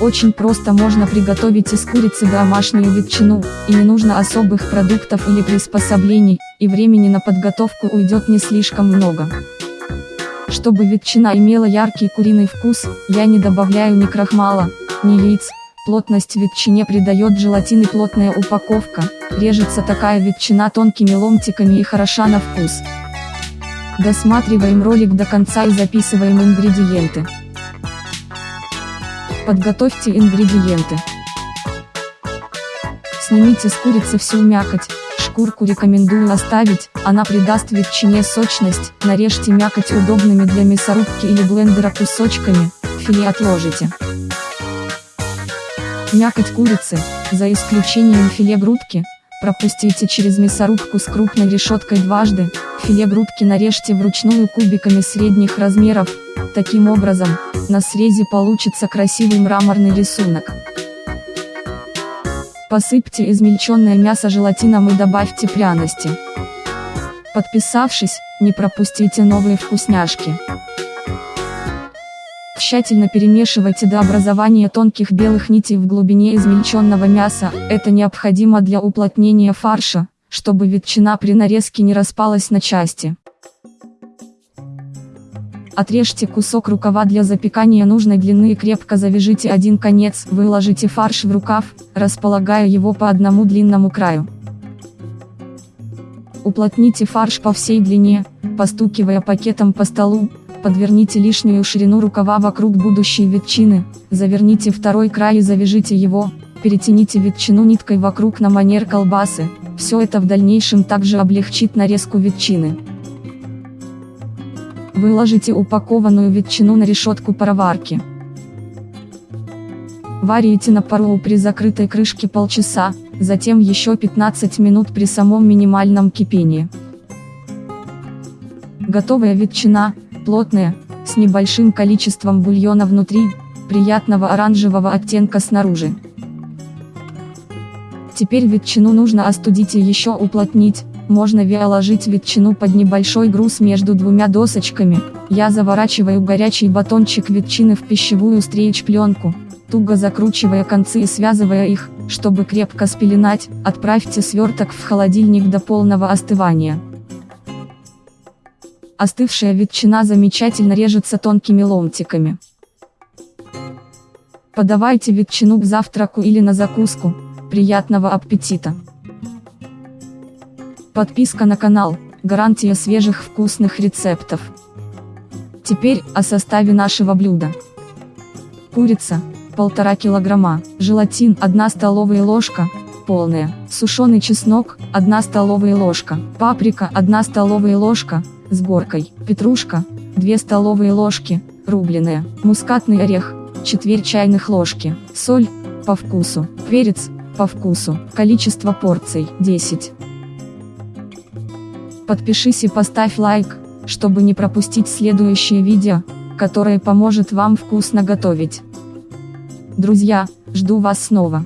Очень просто можно приготовить из курицы домашнюю ветчину, и не нужно особых продуктов или приспособлений, и времени на подготовку уйдет не слишком много. Чтобы ветчина имела яркий куриный вкус, я не добавляю ни крахмала, ни яиц, плотность ветчине придает желатин и плотная упаковка, режется такая ветчина тонкими ломтиками и хороша на вкус. Досматриваем ролик до конца и записываем ингредиенты. Подготовьте ингредиенты. Снимите с курицы всю мякоть, шкурку рекомендую оставить, она придаст ветчине сочность, нарежьте мякоть удобными для мясорубки или блендера кусочками, филе отложите. Мякоть курицы, за исключением филе грудки, пропустите через мясорубку с крупной решеткой дважды, филе грудки нарежьте вручную кубиками средних размеров, таким образом, на срезе получится красивый мраморный рисунок. Посыпьте измельченное мясо желатином и добавьте пряности. Подписавшись, не пропустите новые вкусняшки. Тщательно перемешивайте до образования тонких белых нитей в глубине измельченного мяса, это необходимо для уплотнения фарша, чтобы ветчина при нарезке не распалась на части. Отрежьте кусок рукава для запекания нужной длины и крепко завяжите один конец, выложите фарш в рукав, располагая его по одному длинному краю. Уплотните фарш по всей длине, постукивая пакетом по столу, подверните лишнюю ширину рукава вокруг будущей ветчины, заверните второй край и завяжите его, перетяните ветчину ниткой вокруг на манер колбасы, все это в дальнейшем также облегчит нарезку ветчины. Выложите упакованную ветчину на решетку пароварки. Варите на пару при закрытой крышке полчаса, затем еще 15 минут при самом минимальном кипении. Готовая ветчина, плотная, с небольшим количеством бульона внутри, приятного оранжевого оттенка снаружи. Теперь ветчину нужно остудить и еще уплотнить, можно ложить ветчину под небольшой груз между двумя досочками, я заворачиваю горячий батончик ветчины в пищевую стрейч-пленку, туго закручивая концы и связывая их, чтобы крепко спеленать, отправьте сверток в холодильник до полного остывания. Остывшая ветчина замечательно режется тонкими ломтиками. Подавайте ветчину к завтраку или на закуску. Приятного аппетита! Подписка на канал, гарантия свежих вкусных рецептов. Теперь, о составе нашего блюда. Курица, 1,5 килограмма, желатин 1 столовая ложка, полная, сушеный чеснок, 1 столовая ложка, паприка 1 столовая ложка, с горкой, петрушка, 2 столовые ложки, рубленая, мускатный орех, четверть чайных ложки, соль, по вкусу, перец, по вкусу, количество порций, 10. Подпишись и поставь лайк, чтобы не пропустить следующее видео, которое поможет вам вкусно готовить. Друзья, жду вас снова.